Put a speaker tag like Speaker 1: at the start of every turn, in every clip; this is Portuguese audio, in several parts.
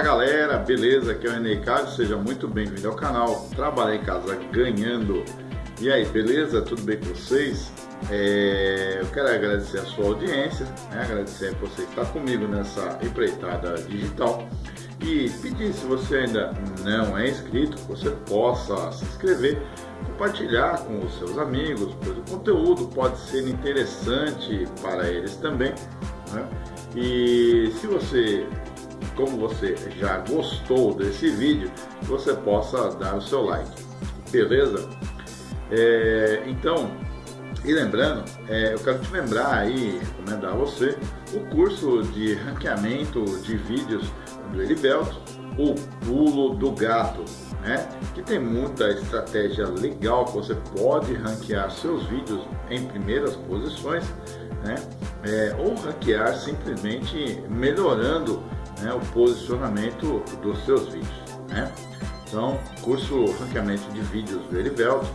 Speaker 1: Fala galera, beleza? Aqui é o Carlos, seja muito bem-vindo ao canal Trabalhar em Casa Ganhando. E aí, beleza? Tudo bem com vocês? É, eu quero agradecer a sua audiência, né? agradecer a você que está comigo nessa empreitada digital e pedir se você ainda não é inscrito, que você possa se inscrever, compartilhar com os seus amigos, pois o conteúdo pode ser interessante para eles também. Né? E se você como você já gostou desse vídeo, você possa dar o seu like, beleza? É, então, e lembrando, é, eu quero te lembrar aí, recomendar a você, o curso de ranqueamento de vídeos do Erivelto, o pulo do gato, né? Que tem muita estratégia legal que você pode ranquear seus vídeos em primeiras posições, né? É, ou ranquear simplesmente melhorando né, o posicionamento dos seus vídeos. Né? Então, curso ranqueamento de vídeos do Erivelto,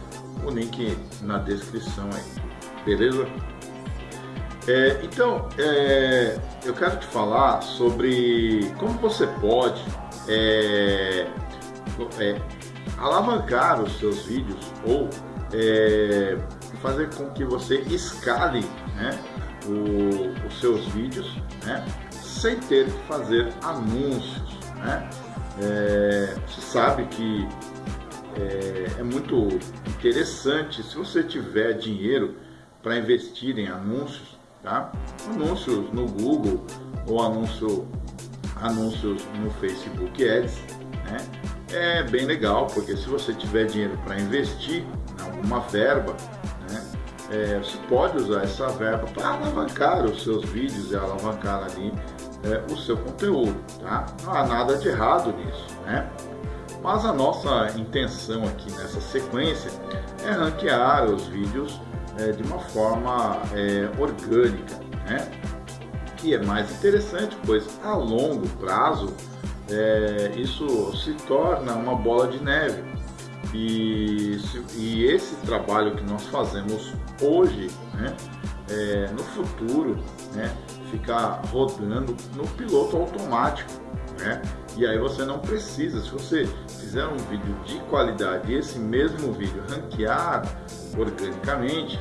Speaker 1: o link na descrição aí, beleza? É, então, é, eu quero te falar sobre como você pode é, é alavancar os seus vídeos ou é, fazer com que você escale né, o, os seus vídeos né, sem ter que fazer anúncios. Né? É, você sabe que é, é, muito interessante se você tiver dinheiro para investir em anúncios, tá? anúncios no Google ou anúncio, anúncios no Facebook Ads. Né? É bem legal, porque se você tiver dinheiro para investir em alguma verba, né? É, você pode usar essa verba para alavancar os seus vídeos e alavancar ali é, o seu conteúdo, tá? Não há nada de errado nisso, né? Mas a nossa intenção aqui nessa sequência é ranquear os vídeos é, de uma forma é, orgânica, né? Que é mais interessante, pois a longo prazo é, isso se torna uma bola de neve. E, e esse trabalho que nós fazemos hoje, né, é, no futuro, né, ficar rodando no piloto automático, né? E aí você não precisa, se você fizer um vídeo de qualidade e esse mesmo vídeo ranquear organicamente,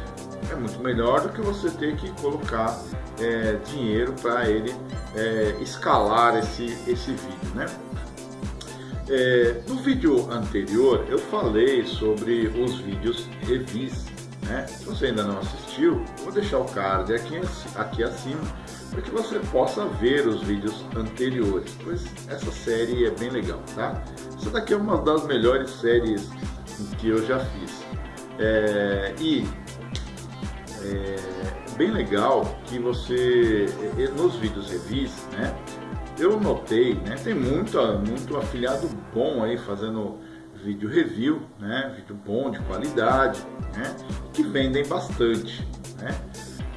Speaker 1: é muito melhor do que você ter que colocar é, dinheiro para ele é, escalar esse, esse vídeo, né? É, no vídeo anterior eu falei sobre os vídeos revis, né? Se você ainda não assistiu, vou deixar o card aqui, aqui acima para que você possa ver os vídeos anteriores, pois essa série é bem legal, tá? Essa daqui é uma das melhores séries que eu já fiz. É, e é bem legal que você, nos vídeos revis, né? Eu notei, né? Tem muito, muito afiliado bom aí fazendo vídeo review, né? Vídeo bom, de qualidade, né? Que vendem bastante, né?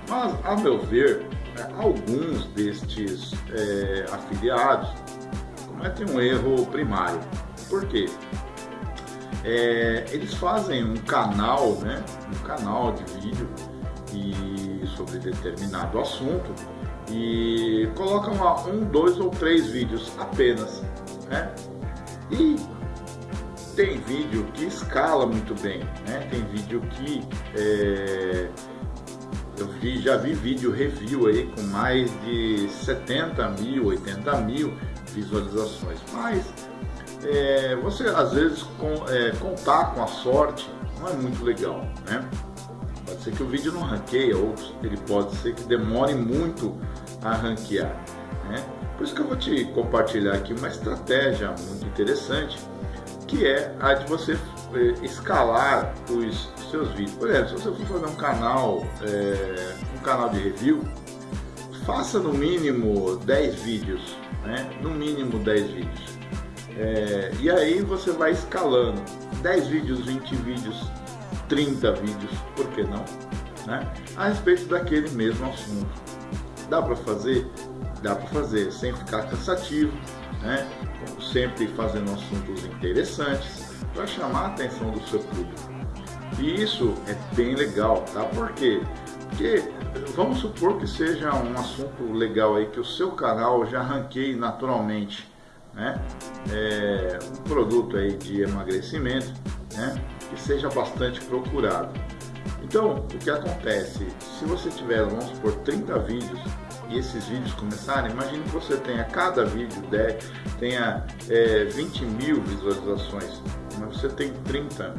Speaker 1: Mas, a meu ver, é, alguns destes é, afiliados cometem um erro primário. Por quê? É, eles fazem um canal, né, um canal de vídeo e sobre determinado assunto e colocam lá um, dois ou três vídeos apenas, né? E tem vídeo que escala muito bem, né? Tem vídeo que é, eu vi, já vi vídeo review aí com mais de 70 mil, 80 mil visualizações. Mas é, você às vezes com, é, contar com a sorte não é muito legal, né? Pode ser que o vídeo não ranqueie, ou ele pode ser que demore muito a ranquear, né? Por isso que eu vou te compartilhar aqui uma estratégia muito interessante, que é a de você é, escalar os seus vídeos. Por exemplo, se você for fazer um canal, é, um canal de review, faça no mínimo 10 vídeos, né? No mínimo 10 vídeos. É, e aí você vai escalando 10 vídeos, 20 vídeos, 30 vídeos, por que não? Né? A respeito daquele mesmo assunto. Dá para fazer? Dá para fazer, sem ficar cansativo, né? sempre fazendo assuntos interessantes para chamar a atenção do seu público. E isso é bem legal, tá? Por quê? Porque vamos supor que seja um assunto legal aí que o seu canal já ranqueie naturalmente, né? É, um produto aí de emagrecimento, né? Que seja bastante procurado. Então, o que acontece? Se você tiver, vamos supor, 30 vídeos e esses vídeos começarem, imagine que você tenha cada vídeo 10, tenha é, 20 mil visualizações, mas você tem 30,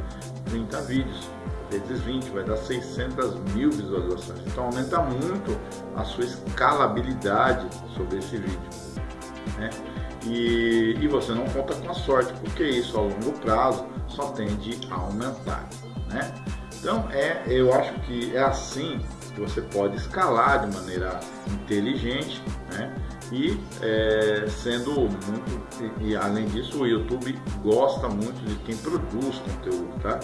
Speaker 1: 30 vídeos vezes 20 vai dar 600 mil visualizações. Então aumenta muito a sua escalabilidade sobre esse vídeo. Né? E, e você não conta com a sorte, porque isso a longo prazo só tende a aumentar. Né? Então é, eu acho que é assim que você pode escalar de maneira inteligente, né? E é, sendo muito, e, e, além disso o YouTube gosta muito de quem produz conteúdo, tá?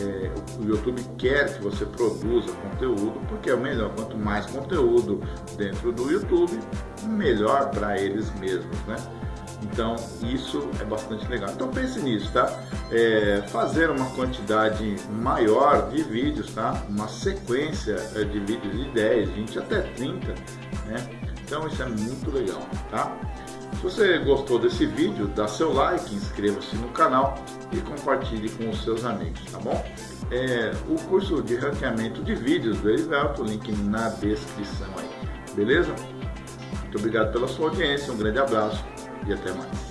Speaker 1: É, o YouTube quer que você produza conteúdo porque é o melhor. Quanto mais conteúdo dentro do YouTube, melhor para eles mesmos, né? Então isso é bastante legal. Então pense nisso, tá? É, fazer uma quantidade maior de vídeos, tá? Uma sequência é, de vídeos de 10, 20 até 30, né? Então isso é muito legal, tá? Se você gostou desse vídeo, dá seu like, inscreva-se no canal e compartilhe com os seus amigos, tá bom? É, o curso de ranqueamento de vídeos do Erivelto, link na descrição aí, beleza? Muito obrigado pela sua audiência, um grande abraço e até mais.